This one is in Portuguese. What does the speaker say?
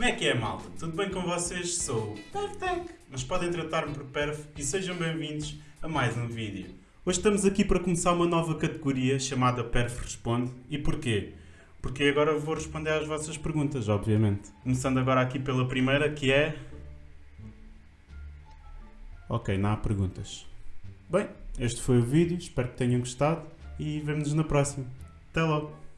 Como é que é, malta? Tudo bem com vocês? Sou o PerfTech, mas podem tratar-me por Perf e sejam bem-vindos a mais um vídeo. Hoje estamos aqui para começar uma nova categoria chamada Perf Responde. E porquê? Porque agora vou responder às vossas perguntas, obviamente. Começando agora aqui pela primeira, que é... Ok, não há perguntas. Bem, este foi o vídeo, espero que tenham gostado e vemo-nos na próxima. Até logo!